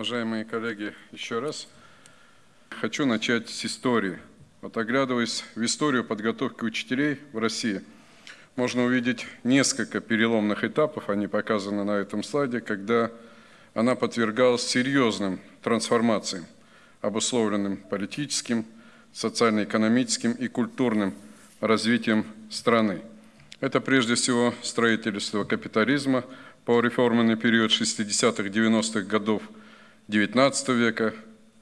уважаемые коллеги, еще раз. Хочу начать с истории. Вот оглядываясь в историю подготовки учителей в России, можно увидеть несколько переломных этапов, они показаны на этом слайде, когда она подвергалась серьезным трансформациям, обусловленным политическим, социально-экономическим и культурным развитием страны. Это прежде всего строительство капитализма по реформенный период 60-х-90-х годов XIX века,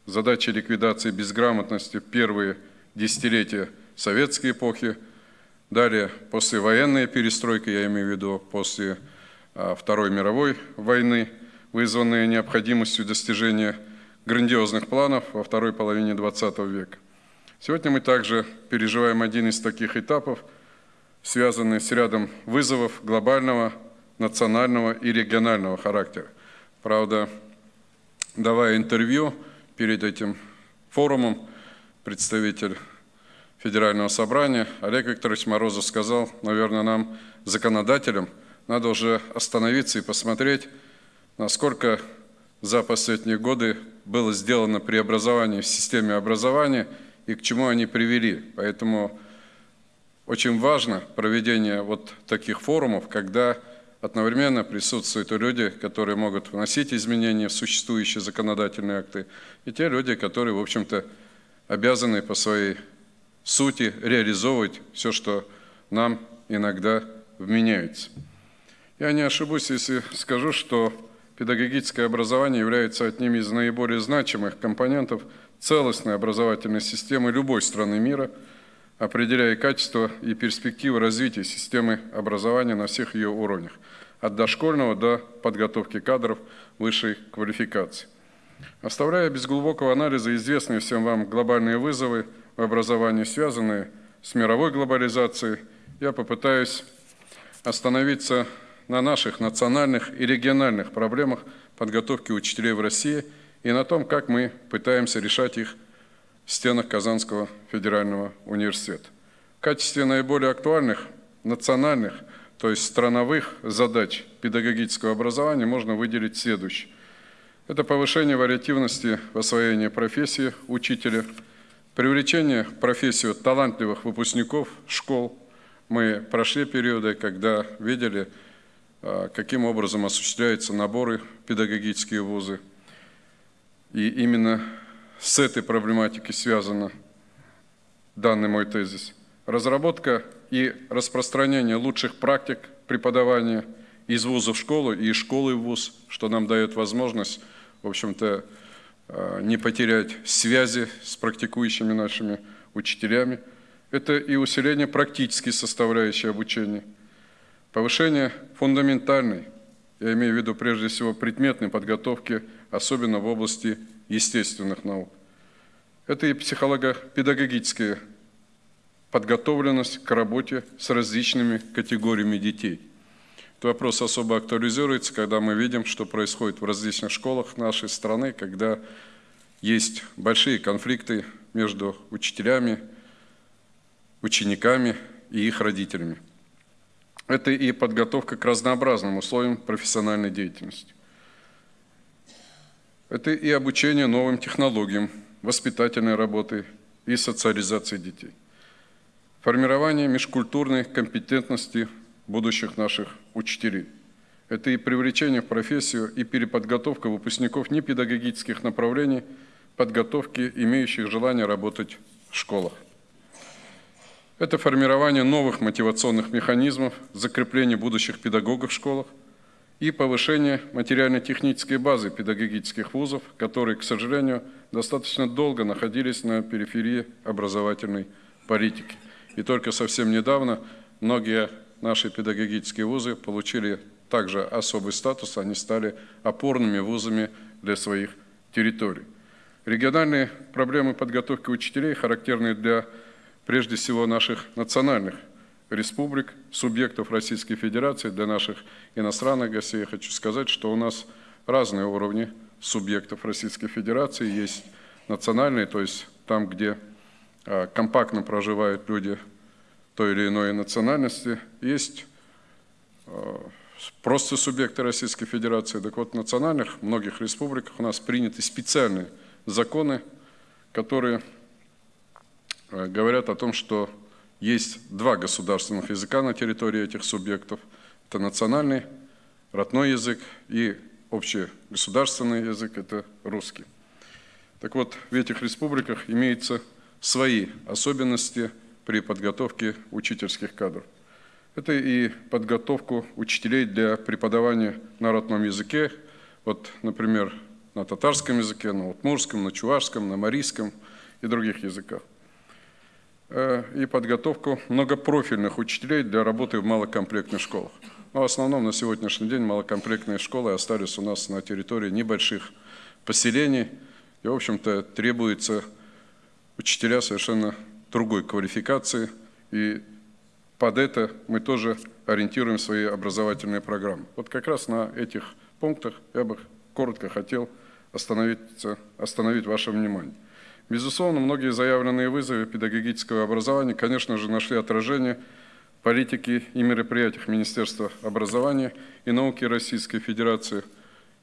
задачи ликвидации безграмотности в первые десятилетия советской эпохи, далее послевоенная перестройка, я имею в виду после а, Второй мировой войны, вызванная необходимостью достижения грандиозных планов во второй половине XX века. Сегодня мы также переживаем один из таких этапов, связанный с рядом вызовов глобального, национального и регионального характера. Правда, давая интервью перед этим форумом, представитель Федерального собрания Олег Викторович Морозов сказал, наверное, нам, законодателям, надо уже остановиться и посмотреть, насколько за последние годы было сделано преобразование в системе образования и к чему они привели. Поэтому очень важно проведение вот таких форумов, когда одновременно присутствуют люди, которые могут вносить изменения в существующие законодательные акты, и те люди, которые, в общем-то, обязаны по своей сути реализовывать все, что нам иногда вменяется. Я не ошибусь, если скажу, что педагогическое образование является одним из наиболее значимых компонентов целостной образовательной системы любой страны мира, определяя качество и перспективы развития системы образования на всех ее уровнях, от дошкольного до подготовки кадров высшей квалификации. Оставляя без глубокого анализа известные всем вам глобальные вызовы в образовании, связанные с мировой глобализацией, я попытаюсь остановиться на наших национальных и региональных проблемах подготовки учителей в России и на том, как мы пытаемся решать их стенах Казанского федерального университета. В качестве наиболее актуальных национальных, то есть страновых задач педагогического образования можно выделить следующее. Это повышение вариативности в освоении профессии учителя, привлечение в профессию талантливых выпускников школ. Мы прошли периоды, когда видели, а, каким образом осуществляются наборы в педагогические вузы. И именно с этой проблематикой связан данный мой тезис. Разработка и распространение лучших практик преподавания из вуза в школу и из школы в вуз, что нам дает возможность, в общем-то, а, не потерять связи с практикующими нашими учителями. Это и усиление практической составляющей обучения – Повышение фундаментальной, я имею в виду прежде всего предметной подготовки, особенно в области естественных наук. Это и психолого-педагогическая подготовленность к работе с различными категориями детей. Этот вопрос особо актуализируется, когда мы видим, что происходит в различных школах нашей страны, когда есть большие конфликты между учителями, учениками и их родителями. Это и подготовка к разнообразным условиям профессиональной деятельности. Это и обучение новым технологиям, воспитательной работы и социализации детей. Формирование межкультурной компетентности будущих наших учителей. Это и привлечение в профессию и переподготовка выпускников непедагогических направлений, подготовки, имеющих желание работать в школах. Это формирование новых мотивационных механизмов, закрепление будущих педагогов в школах и повышение материально-технической базы педагогических вузов, которые, к сожалению, достаточно долго находились на периферии образовательной политики. И только совсем недавно многие наши педагогические вузы получили также особый статус, они стали опорными вузами для своих территорий. Региональные проблемы подготовки учителей, характерные для прежде всего наших национальных республик, субъектов Российской Федерации, для наших иностранных гостей. Я хочу сказать, что у нас разные уровни субъектов Российской Федерации. Есть национальные, то есть там, где а, компактно проживают люди той или иной национальности. Есть а, просто субъекты Российской Федерации. Так вот, в национальных многих республиках у нас приняты специальные законы, которые э, говорят о том, что есть два государственных языка на территории этих субъектов. Это национальный, родной язык и общегосударственный язык – это русский. Так вот, в этих республиках имеются свои особенности при подготовке учительских кадров. Это и подготовку учителей для преподавания на родном языке, вот, например, на татарском языке, на утмурском, на чувашском, на марийском и других языках. Э, и подготовку многопрофильных учителей для работы в малокомплектных школах. Но в основном на сегодняшний день малокомплектные школы остались у нас на территории небольших поселений, и, в общем-то, требуется учителя совершенно другой квалификации, и под это мы тоже ориентируем свои образовательные программы. Вот как раз на этих пунктах я бы коротко хотел остановить ваше внимание. Безусловно, многие заявленные вызовы педагогического образования, конечно же, нашли отражение в политике и мероприятиях Министерства образования и науки Российской Федерации.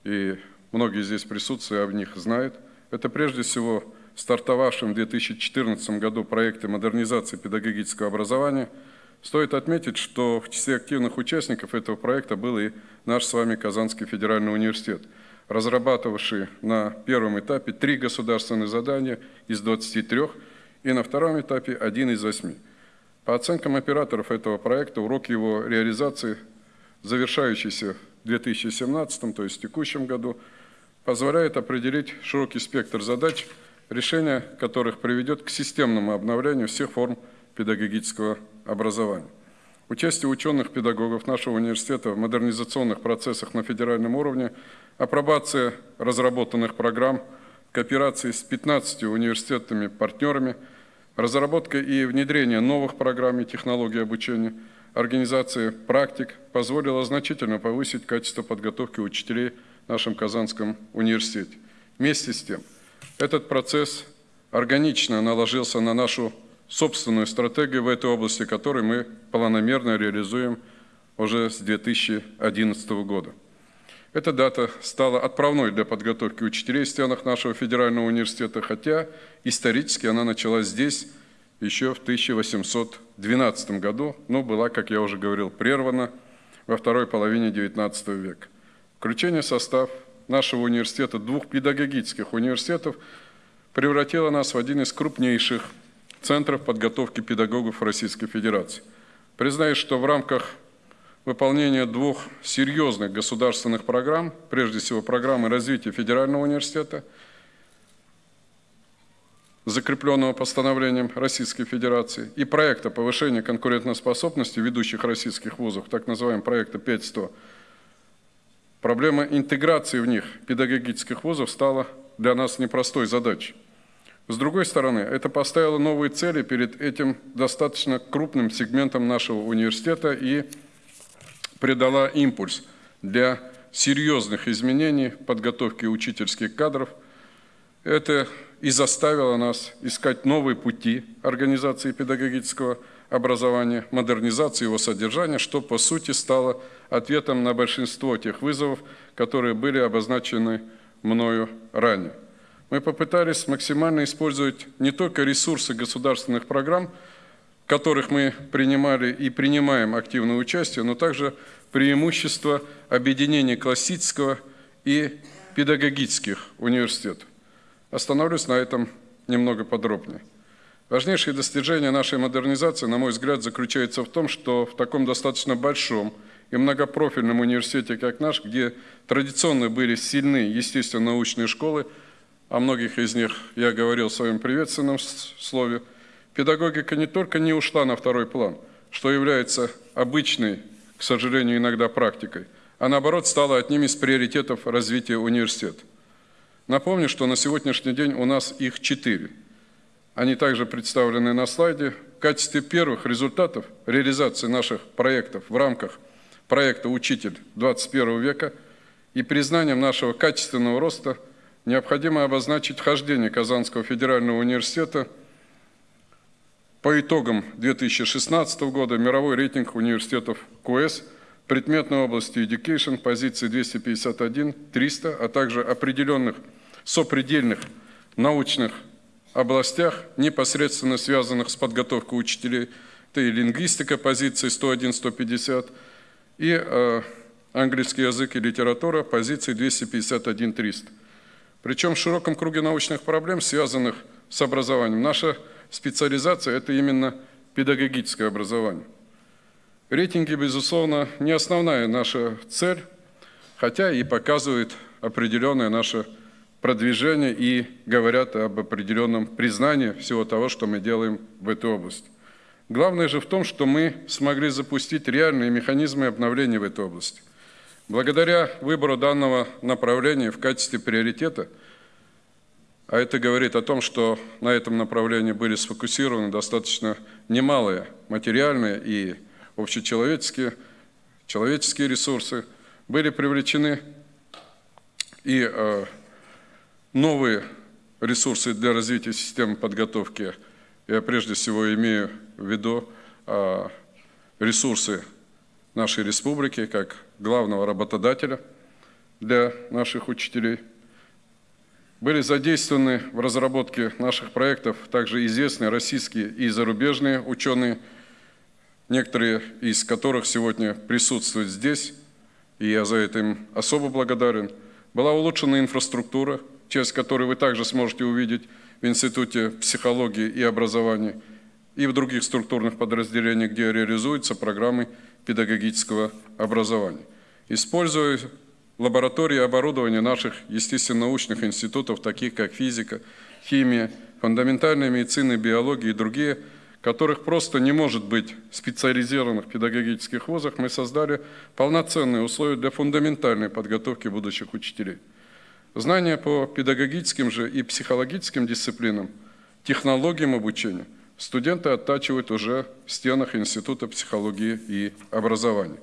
И многие здесь присутствуют, об них знают. Это прежде всего стартовавшем в 2014 году проекте модернизации педагогического образования – Стоит отметить, что в числе активных участников этого проекта был и наш с вами Казанский федеральный университет, разрабатывавший на первом этапе три государственных задания из 23 и на втором этапе один из восьми. По оценкам операторов этого проекта, урок его реализации, завершающийся в 2017, то есть в текущем году, позволяет определить широкий спектр задач, решение которых приведет к системному обновлению всех форм педагогического образования. Участие ученых-педагогов нашего университета в модернизационных процессах на федеральном уровне, апробация разработанных программ, кооперации с 15 университетами-партнерами, разработка и внедрение новых программ и технологий обучения, организация практик позволила значительно повысить качество подготовки учителей в нашем Казанском университете. Вместе с тем, этот процесс органично наложился на нашу собственную стратегию в этой области, которую мы планомерно реализуем уже с 2011 года. Эта дата стала отправной для подготовки учителей в стенах нашего федерального университета, хотя исторически она началась здесь еще в 1812 году, но была, как я уже говорил, прервана во второй половине XIX века. Включение в состав нашего университета двух педагогических университетов превратило нас в один из крупнейших Центров подготовки педагогов Российской Федерации. Признаюсь, что в рамках выполнения двух серьезных государственных программ, прежде всего программы развития Федерального университета, закрепленного постановлением Российской Федерации, и проекта повышения конкурентоспособности ведущих российских вузов, так называемого проекта 5100, проблема интеграции в них педагогических вузов стала для нас непростой задачей. С другой стороны, это поставило новые цели перед этим достаточно крупным сегментом нашего университета и придала импульс для серьезных изменений подготовки учительских кадров. Это и заставило нас искать новые пути организации педагогического образования, модернизации его содержания, что по сути стало ответом на большинство тех вызовов, которые были обозначены мною ранее мы попытались максимально использовать не только ресурсы государственных программ, которых мы принимали и принимаем активное участие, но также преимущества объединения классического и педагогических университетов. Остановлюсь на этом немного подробнее. Важнейшее достижение нашей модернизации, на мой взгляд, заключается в том, что в таком достаточно большом и многопрофильном университете, как наш, где традиционно были сильны естественно-научные школы, о многих из них я говорил в своем приветственном слове, педагогика не только не ушла на второй план, что является обычной, к сожалению, иногда практикой, а наоборот стала одним из приоритетов развития университета. Напомню, что на сегодняшний день у нас их четыре. Они также представлены на слайде. В качестве первых результатов реализации наших проектов в рамках проекта «Учитель 21 века» и признанием нашего качественного роста – необходимо обозначить вхождение Казанского федерального университета по итогам 2016 года мировой рейтинг университетов КУЭС предметной области education позиции 251, 300, а также определенных сопредельных научных областях, непосредственно связанных с подготовкой учителей, это и лингвистика позиции 101-150, и э, английский язык и литература позиции 251-300. Причем в широком круге научных проблем, связанных с образованием, наша специализация – это именно педагогическое образование. Рейтинги, безусловно, не основная наша цель, хотя и показывают определенное наше продвижение и говорят об определенном признании всего того, что мы делаем в этой области. Главное же в том, что мы смогли запустить реальные механизмы обновления в этой области. Благодаря выбору данного направления в качестве приоритета, а это говорит о том, что на этом направлении были сфокусированы достаточно немалые материальные и общечеловеческие человеческие ресурсы, были привлечены и э, новые ресурсы для развития системы подготовки. Я прежде всего имею в виду а, ресурсы нашей республики как главного работодателя для наших учителей. Были задействованы в разработке наших проектов также известные российские и зарубежные ученые, некоторые из которых сегодня присутствуют здесь, и я за это им особо благодарен. Была улучшена инфраструктура – часть которой вы также сможете увидеть в Институте психологии и образования и в других структурных подразделениях, где реализуются программы педагогического образования. Используя лаборатории и оборудование наших естественно-научных институтов, таких как физика, химия, фундаментальная медицина, биология и другие, которых просто не может быть в специализированных педагогических вузах, мы создали полноценные условия для фундаментальной подготовки будущих учителей. Знания по педагогическим же и психологическим дисциплинам, технологиям обучения студенты оттачивают уже в стенах Института психологии и образования.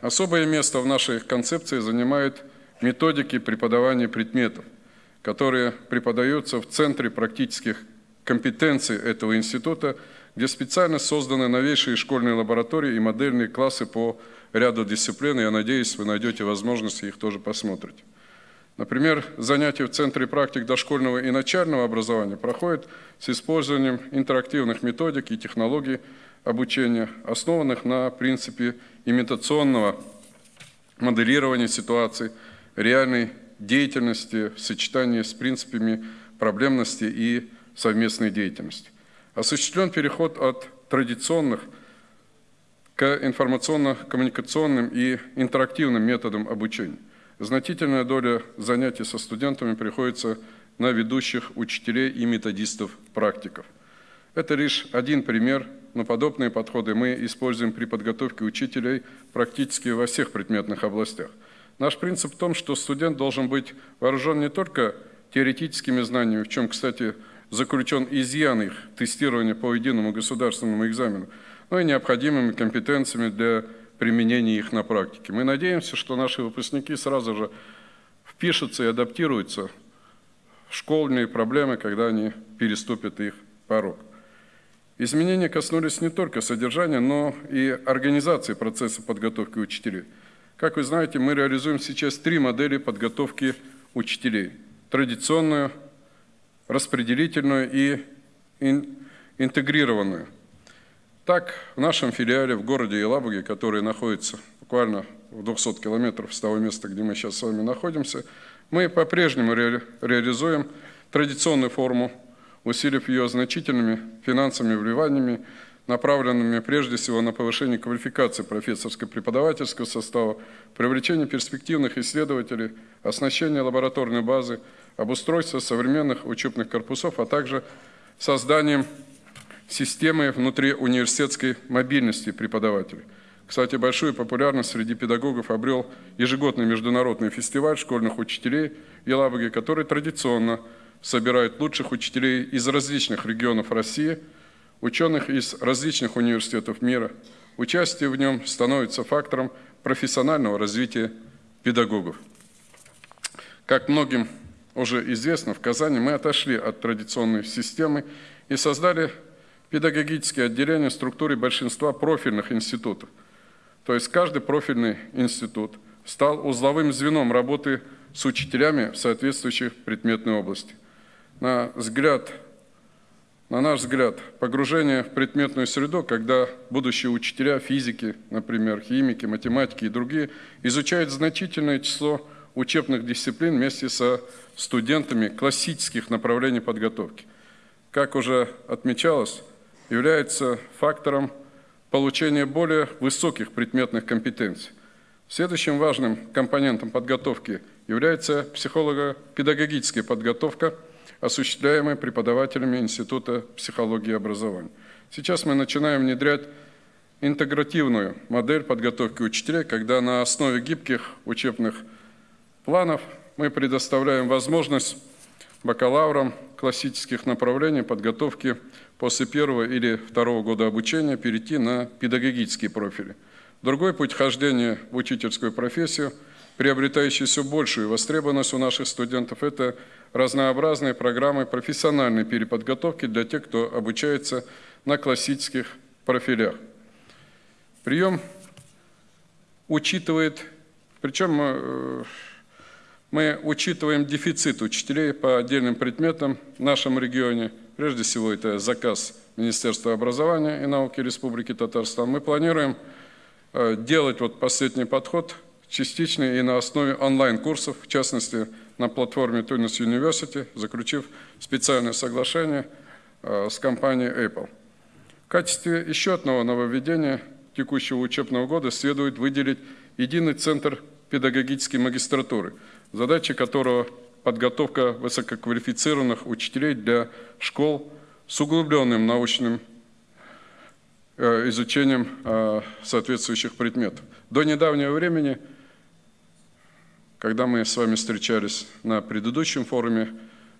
Особое место в нашей концепции занимают методики преподавания предметов, которые преподаются в Центре практических компетенций этого института, где специально созданы новейшие школьные лаборатории и модельные классы по ряду дисциплин. Я надеюсь, вы найдете возможность их тоже посмотреть. Например, занятия в Центре практик дошкольного и начального образования проходят с использованием интерактивных методик и технологий обучения, основанных на принципе имитационного моделирования ситуаций, реальной деятельности в сочетании с принципами проблемности и совместной деятельности. Осуществлен переход от традиционных к информационно-коммуникационным и интерактивным методам обучения. Значительная доля занятий со студентами приходится на ведущих учителей и методистов-практиков. Это лишь один пример, но подобные подходы мы используем при подготовке учителей практически во всех предметных областях. Наш принцип в том, что студент должен быть вооружен не только теоретическими знаниями, в чем, кстати, заключен изъян их тестирования по единому государственному экзамену, но и необходимыми компетенциями для применения их на практике. Мы надеемся, что наши выпускники сразу же впишутся и адаптируются в школьные проблемы, когда они переступят их порог. Изменения коснулись не только содержания, но и организации процесса подготовки учителей. Как вы знаете, мы реализуем сейчас три модели подготовки учителей. Традиционную, распределительную и интегрированную – так, в нашем филиале в городе Елабуге, который находится буквально в 200 километров с того места, где мы сейчас с вами находимся, мы по-прежнему ре реализуем традиционную форму, усилив ее значительными финансовыми вливаниями, направленными прежде всего на повышение квалификации профессорско-преподавательского состава, привлечение перспективных исследователей, оснащение лабораторной базы, обустройство современных учебных корпусов, а также созданием системы внутриуниверситетской мобильности преподавателей. Кстати, большую популярность среди педагогов обрел ежегодный международный фестиваль школьных учителей в Елабуге, который традиционно собирает лучших учителей из различных регионов России, ученых из различных университетов мира. Участие в нем становится фактором профессионального развития педагогов. Как многим уже известно, в Казани мы отошли от традиционной системы и создали педагогические отделения в структуре большинства профильных институтов. То есть каждый профильный институт стал узловым звеном работы с учителями в соответствующих предметной области. На взгляд на наш взгляд, погружение в предметную среду, когда будущие учителя физики, например, химики, математики и другие, изучают значительное число учебных дисциплин вместе со студентами классических направлений подготовки. Как уже отмечалось, является фактором получения более высоких предметных компетенций. Следующим важным компонентом подготовки является психолого-педагогическая подготовка – осуществляемые преподавателями Института психологии и образования. Сейчас мы начинаем внедрять интегративную модель подготовки учителей, когда на основе гибких учебных планов мы предоставляем возможность бакалаврам классических направлений подготовки после первого или второго года обучения перейти на педагогические профили. Другой путь хождения в учительскую профессию, приобретающий все большую востребованность у наших студентов, это разнообразные программы профессиональной переподготовки для тех, кто обучается на классических профилях. Прием учитывает, причем мы, э, мы учитываем дефицит учителей по отдельным предметам в нашем регионе. Прежде всего, это заказ Министерства образования и науки Республики Татарстан. Мы планируем э, делать вот последний подход частичный и на основе онлайн-курсов, в частности, на платформе Tunis University, заключив специальное соглашение э, с компанией Apple. В качестве еще одного нововведения текущего учебного года следует выделить единый центр педагогической магистратуры, задача которого подготовка высококвалифицированных учителей для школ с углубленным научным э, изучением э, соответствующих предметов. До недавнего времени – когда мы с вами встречались на предыдущем форуме,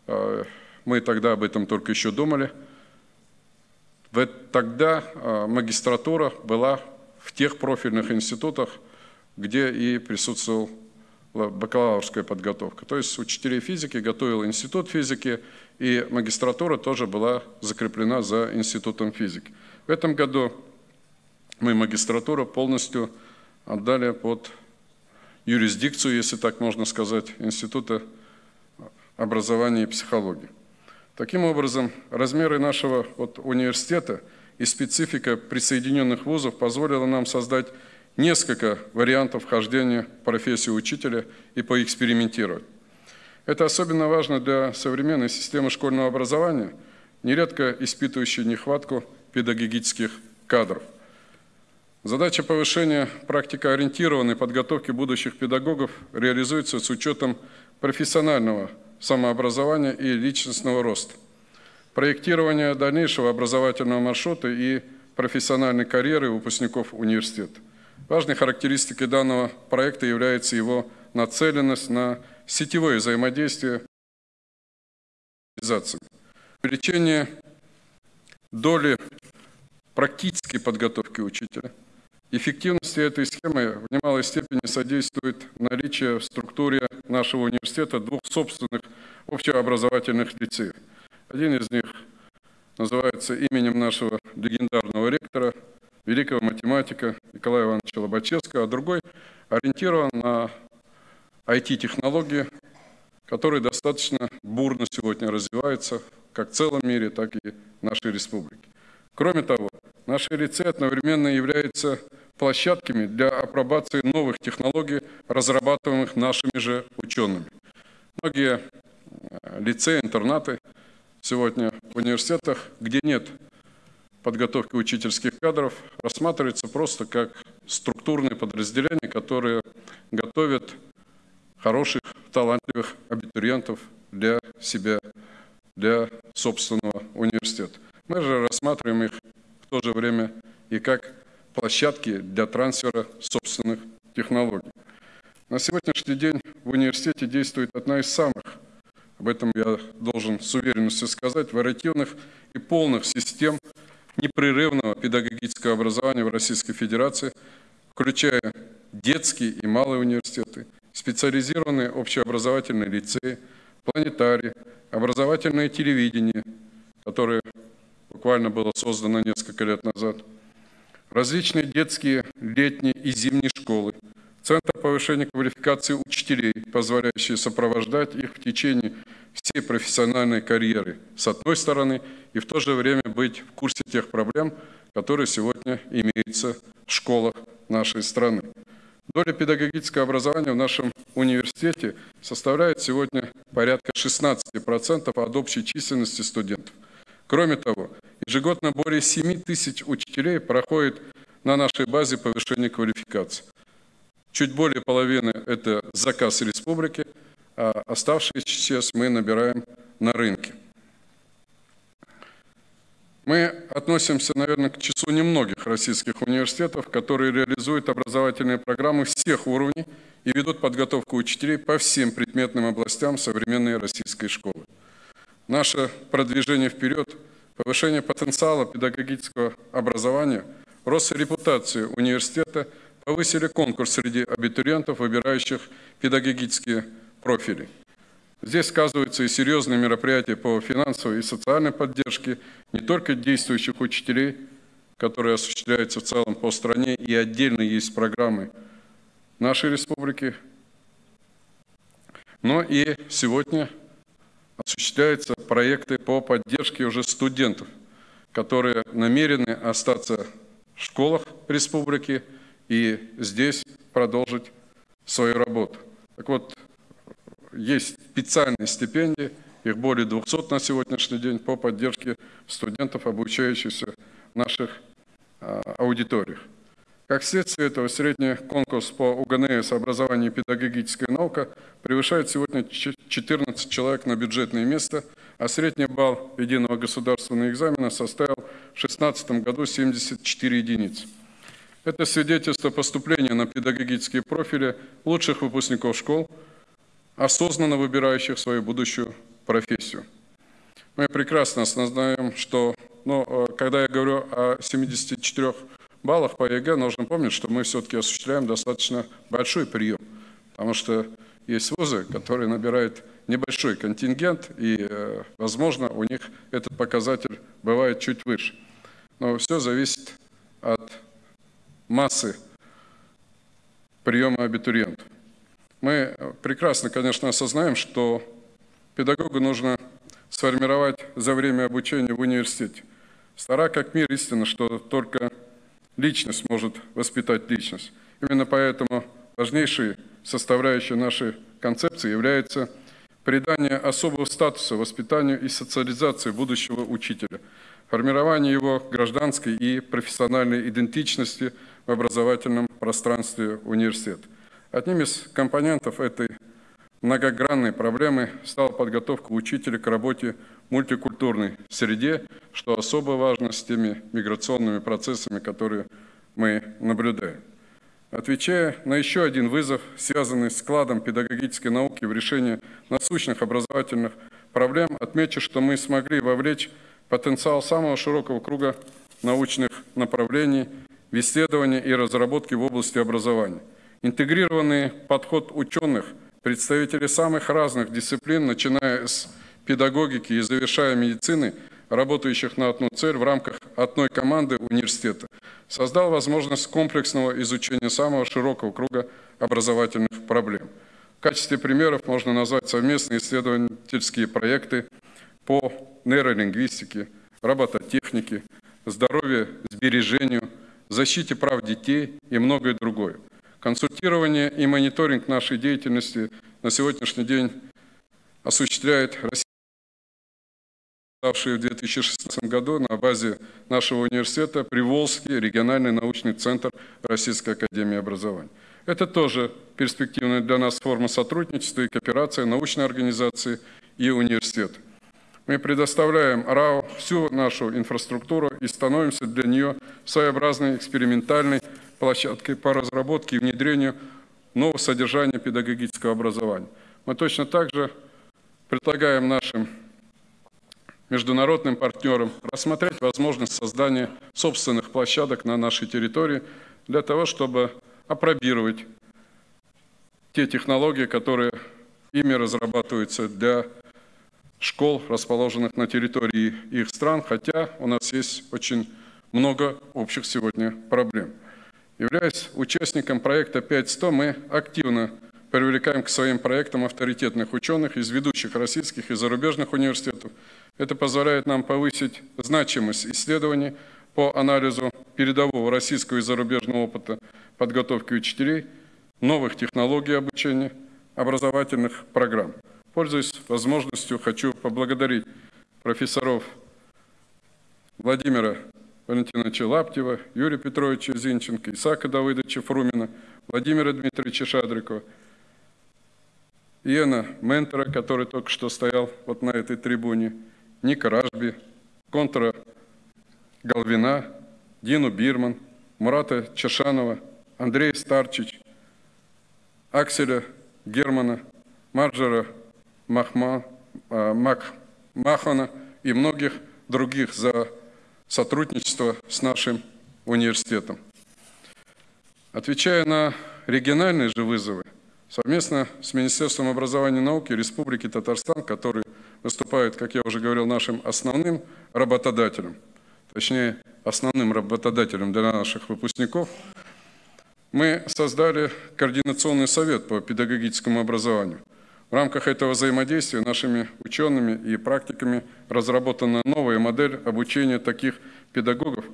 э, мы тогда об этом только еще думали. Тогда э, магистратура была в тех профильных институтах, где и присутствовала бакалаврская подготовка. То есть учителей физики готовил институт физики, и магистратура тоже была закреплена за институтом физики. В этом году мы магистратуру полностью отдали под юрисдикцию, если так можно сказать, Института образования и психологии. Таким образом, размеры нашего вот, университета и специфика присоединенных вузов позволила нам создать несколько вариантов вхождения в профессию учителя и поэкспериментировать. Это особенно важно для современной системы школьного образования, нередко испытывающей нехватку педагогических кадров – Задача повышения практикоориентированной подготовки будущих педагогов реализуется с учетом профессионального самообразования и личностного роста, проектирования дальнейшего образовательного маршрута и профессиональной карьеры выпускников университета. Важной характеристикой данного проекта является его нацеленность на сетевое взаимодействие увеличение доли практической подготовки учителя – Эффективности этой схемы в немалой степени содействует наличие в структуре нашего университета двух собственных общеобразовательных лицеев. Один из них называется именем нашего легендарного ректора, великого математика Николая Ивановича Лобачевского, а другой ориентирован на IT-технологии, которые достаточно бурно сегодня развиваются как в целом мире, так и в нашей республике. Кроме того, наши лицеи одновременно являются площадками для апробации новых технологий, разрабатываемых нашими же учеными. Многие э, лицеи, интернаты сегодня в университетах, где нет подготовки учительских кадров, рассматриваются просто как структурные подразделения, которые готовят хороших, талантливых абитуриентов для себя, для собственного университета. Мы же рассматриваем их в то же время и как площадки для трансфера собственных технологий. На сегодняшний день в университете действует одна из самых, об этом я должен с уверенностью сказать, вариативных и полных систем непрерывного педагогического образования в Российской Федерации, включая детские и малые университеты, специализированные общеобразовательные лицеи, планетарии, образовательное телевидение, которое буквально было создано несколько лет назад, различные детские, летние и зимние школы, Центр повышения квалификации учителей, позволяющий сопровождать их в течение всей профессиональной карьеры, с одной стороны, и в то же время быть в курсе тех проблем, которые сегодня имеются в школах нашей страны. Доля педагогического образования в нашем университете составляет сегодня порядка 16% от общей численности студентов. Кроме того, ежегодно более 7 тысяч учителей проходит на нашей базе повышения квалификации. Чуть более половины – это заказ республики, а оставшиеся сейчас мы набираем на рынке. Мы относимся, наверное, к числу немногих российских университетов, которые реализуют образовательные программы всех уровней и ведут подготовку учителей по всем предметным областям современной российской школы. Наше продвижение вперед, повышение потенциала педагогического образования, рост репутации университета повысили конкурс среди абитуриентов, выбирающих педагогические профили. Здесь сказываются и серьезные мероприятия по финансовой и социальной поддержке не только действующих учителей, которые осуществляются в целом по стране, и отдельно есть программы нашей республики, но и сегодня осуществляются проекты по поддержке уже студентов, которые намерены остаться в школах республики и здесь продолжить свою работу. Так вот, есть специальные стипендии, их более 200 на сегодняшний день по поддержке студентов, обучающихся в наших а, аудиториях. Как следствие этого, средний конкурс по УГНС образование и педагогическая наука превышает сегодня 14 человек на бюджетное место, а средний балл единого государственного экзамена составил в 2016 году 74 единицы. Это свидетельство поступления на педагогические профили лучших выпускников школ – осознанно выбирающих свою будущую профессию. Мы прекрасно знаем, что ну, когда я говорю о 74 баллах по ЕГЭ, нужно помнить, что мы все-таки осуществляем достаточно большой прием, потому что есть вузы, которые набирают небольшой контингент, и, э, возможно, у них этот показатель бывает чуть выше. Но все зависит от массы приема абитуриентов. Мы прекрасно, конечно, осознаем, что педагогу нужно сформировать за время обучения в университете. Стара как мир истина, что только личность может воспитать личность. Именно поэтому важнейшей составляющей нашей концепции является придание особого статуса воспитанию и социализации будущего учителя, формирование его гражданской и профессиональной идентичности в образовательном пространстве университета. Одним из компонентов этой многогранной проблемы стала подготовка учителя к работе мультикультурной среде, что особо важно с теми миграционными процессами, которые мы наблюдаем. Отвечая на еще один вызов, связанный с складом педагогической науки в решении насущных образовательных проблем, отмечу, что мы смогли вовлечь потенциал самого широкого круга научных направлений в исследования и разработки в области образования – Интегрированный подход ученых, представителей самых разных дисциплин, начиная с педагогики и завершая медицины, работающих на одну цель в рамках одной команды университета, создал возможность комплексного изучения самого широкого круга образовательных проблем. В качестве примеров можно назвать совместные исследовательские проекты по нейролингвистике, робототехнике, здоровью, сбережению, защите прав детей и многое другое. Консультирование и мониторинг нашей деятельности на сегодняшний день осуществляет Россия, ставший в 2016 году на базе нашего университета Приволжский региональный научный центр Российской Академии Образования. Это тоже перспективная для нас форма сотрудничества и кооперации научной организации и университета. Мы предоставляем РАО всю нашу инфраструктуру и становимся для нее своеобразной экспериментальной площадкой по разработке и внедрению нового содержания педагогического образования. Мы точно так же предлагаем нашим международным партнерам рассмотреть возможность создания собственных площадок на нашей территории для того, чтобы опробировать те технологии, которые ими разрабатываются для школ, расположенных на территории их стран, хотя у нас есть очень много общих сегодня проблем. Являясь участником проекта 5.100, мы активно привлекаем к своим проектам авторитетных ученых из ведущих российских и зарубежных университетов. Это позволяет нам повысить значимость исследований по анализу передового российского и зарубежного опыта подготовки учителей, новых технологий обучения, образовательных программ. Пользуясь возможностью, хочу поблагодарить профессоров Владимира Валентиновича Лаптева, Юрия Петровича Зинченко, Исаака Давыдовича Фрумина, Владимира Дмитриевича Шадрикова, Иена Ментора, который только что стоял вот на этой трибуне, Ника Ражби, Контра Галвина, Дину Бирман, Мурата Чашанова, Андрея Старчич, Акселя Германа, Марджера Махма, а, Мак, Махана и многих других за сотрудничество с нашим университетом. Отвечая на региональные же вызовы, совместно с Министерством образования и науки Республики Татарстан, который выступает, как я уже говорил, нашим основным работодателем, точнее, основным работодателем для наших выпускников, мы создали Координационный совет по педагогическому образованию. В рамках этого взаимодействия нашими учеными и практиками разработана новая модель обучения таких педагогов,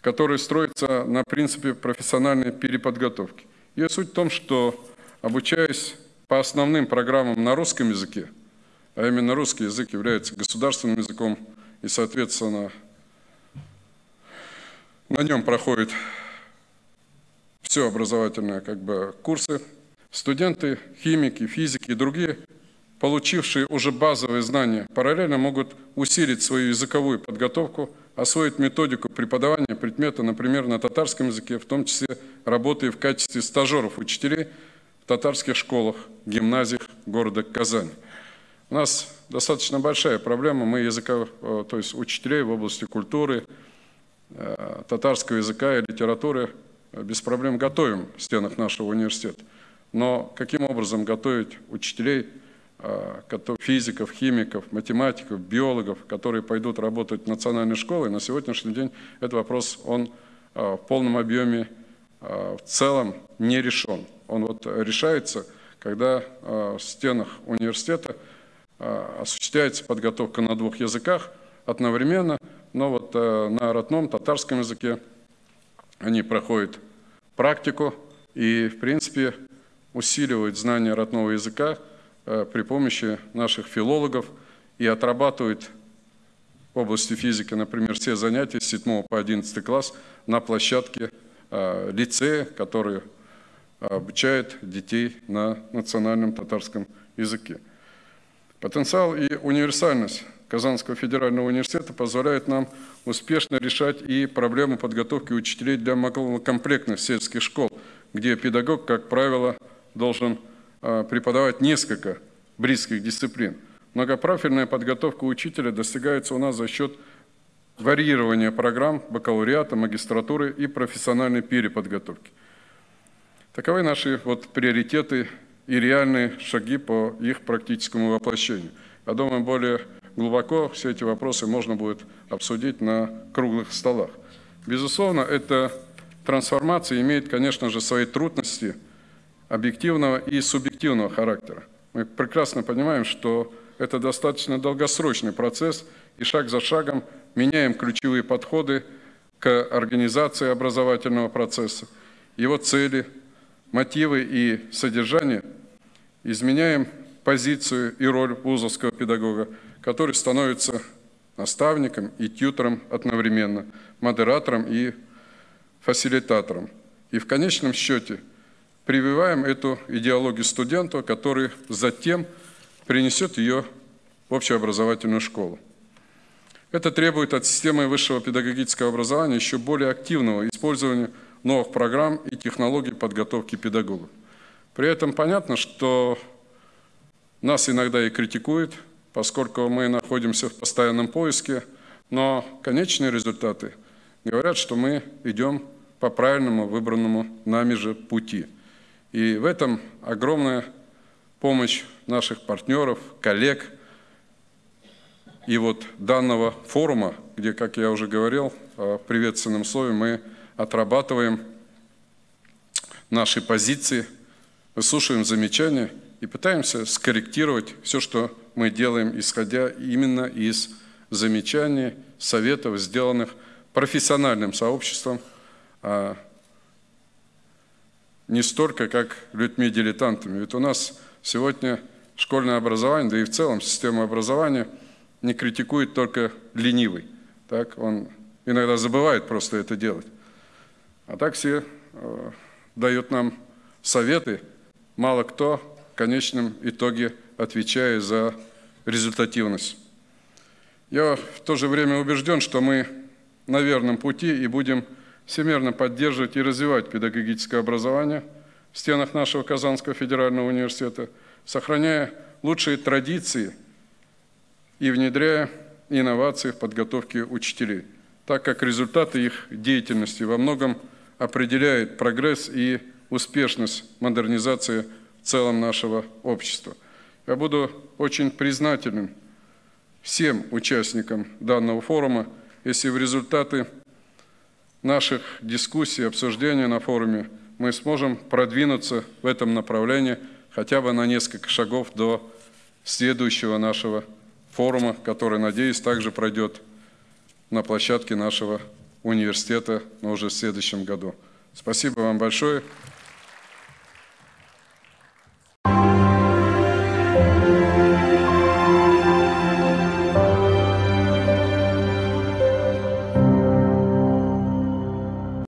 которая строится на принципе профессиональной переподготовки. Ее суть в том, что обучаясь по основным программам на русском языке, а именно русский язык является государственным языком, и, соответственно, на нем проходит все образовательные как бы, курсы. Студенты, химики, физики и другие, получившие уже базовые знания, параллельно могут усилить свою языковую подготовку, освоить методику преподавания предмета, например, на татарском языке, в том числе работая в качестве стажеров учителей в татарских школах, гимназиях города Казань. У нас достаточно большая проблема, мы языка, э, то есть учителей в области культуры, э, татарского языка и литературы без проблем готовим в стенах нашего университета. Но каким образом готовить учителей, физиков, химиков, математиков, биологов, которые пойдут работать в национальной школе, на сегодняшний день этот вопрос, он а, в полном объеме а, в целом не решен. Он вот решается, когда в стенах университета осуществляется подготовка на двух языках одновременно, но вот на родном татарском языке они проходят практику и, в принципе, усиливают знания родного языка э, при помощи наших филологов и отрабатывают в области физики, например, все занятия с 7 по 11 класс на площадке э, лицея, который обучает детей на национальном татарском языке. Потенциал и универсальность Казанского федерального университета позволяет нам успешно решать и проблему подготовки учителей для малокомплектных сельских школ, где педагог, как правило, должен преподавать несколько близких дисциплин. Многопрофильная подготовка учителя достигается у нас за счет варьирования программ бакалавриата, магистратуры и профессиональной переподготовки. Таковы наши вот приоритеты и реальные шаги по их практическому воплощению. Я думаю, более глубоко все эти вопросы можно будет обсудить на круглых столах. Безусловно, эта трансформация имеет, конечно же, свои трудности объективного и субъективного характера. Мы прекрасно понимаем, что это достаточно долгосрочный процесс, и шаг за шагом меняем ключевые подходы к организации образовательного процесса, его цели, мотивы и содержание, изменяем позицию и роль вузовского педагога, который становится наставником и тьютором одновременно, модератором и фасилитатором. И в конечном счете прививаем эту идеологию студенту, который затем принесет ее в общеобразовательную школу. Это требует от системы высшего педагогического образования еще более активного использования новых программ и технологий подготовки педагогов. При этом понятно, что нас иногда и критикуют, поскольку мы находимся в постоянном поиске, но конечные результаты говорят, что мы идем по правильному выбранному нами же пути. И в этом огромная помощь наших партнеров, коллег и вот данного форума, где, как я уже говорил, в приветственном слове мы отрабатываем наши позиции, выслушиваем замечания и пытаемся скорректировать все, что мы делаем, исходя именно из замечаний, советов, сделанных профессиональным сообществом, а не столько, как людьми-дилетантами. Ведь у нас сегодня школьное образование, да и в целом система образования не критикует только ленивый. Так? Он иногда забывает просто это делать. А так все э, дают нам советы, мало кто в конечном итоге отвечая за результативность. Я в то же время убежден, что мы на верном пути и будем всемерно поддерживать и развивать педагогическое образование в стенах нашего Казанского федерального университета, сохраняя лучшие традиции и внедряя инновации в подготовке учителей, так как результаты их деятельности во многом определяют прогресс и успешность модернизации в целом нашего общества. Я буду очень признателен всем участникам данного форума, если в результаты наших дискуссий, обсуждений на форуме мы сможем продвинуться в этом направлении хотя бы на несколько шагов до следующего нашего форума, который, надеюсь, также пройдет на площадке нашего университета, но уже в следующем году. Спасибо вам большое.